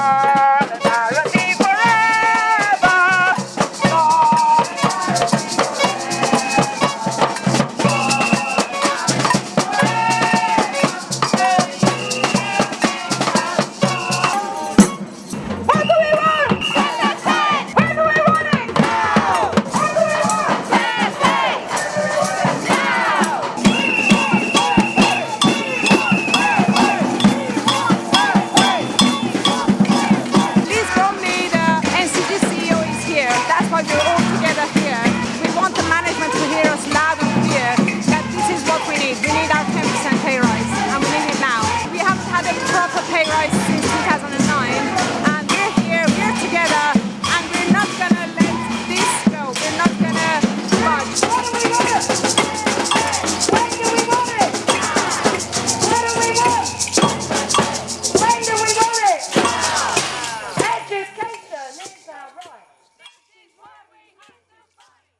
Música King